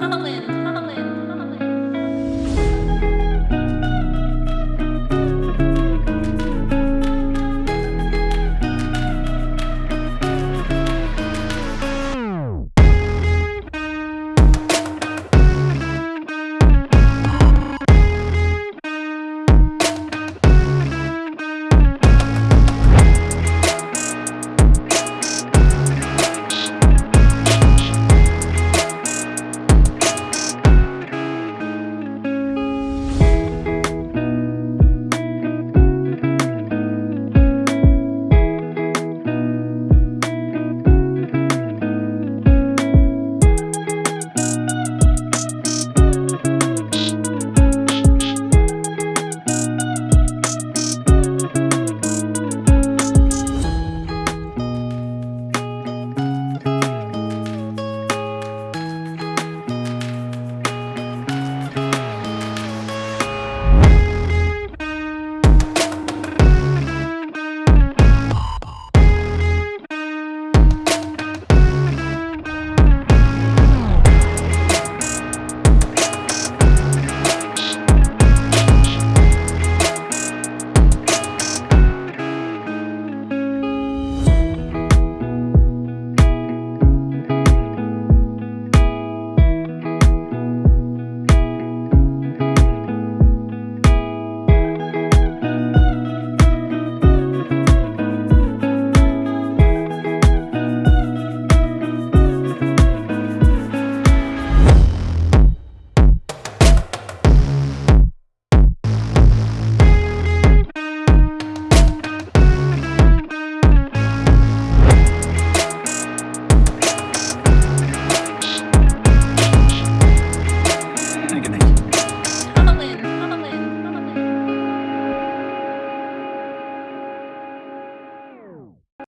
Holland.